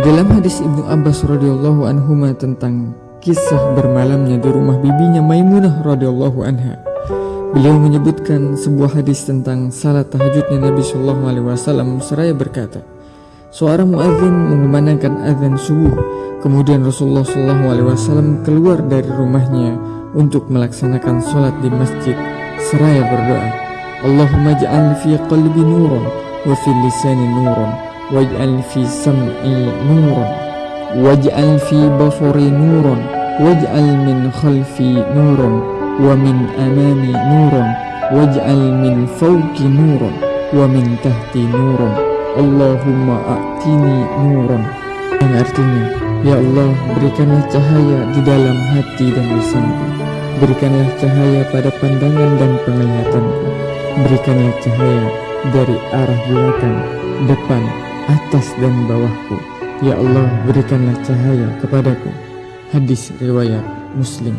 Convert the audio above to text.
dalam hadis Ibnu Abbas radhiyallahu anhu tentang kisah bermalamnya di rumah bibinya Maimunah radhiyallahu anha. Beliau menyebutkan sebuah hadis tentang salat tahajudnya Nabi Shallallahu alaihi wasallam seraya berkata, Seorang muadzin mengumandangkan azan subuh, kemudian Rasulullah Shallallahu alaihi wasallam keluar dari rumahnya untuk melaksanakan sholat di masjid seraya berdoa, Allahumma ja'al fi qalbi nuran wa fi lisani nuran واجعل في سمعي نورا واجعل في بصري نورا واجعل من خلفي نورا ومن أمامي نورا واجعل من فوقي نورا ومن تحتي نورا اللهم أعطني نورا yang artinya Ya Allah berikanlah cahaya di dalam hati dan lisanku Berikanlah cahaya pada pandangan dan penglihatanku Berikanlah cahaya dari arah belakang, depan, atas dan bawahku. Ya Allah, berikanlah cahaya kepadaku. Hadis riwayat Muslim.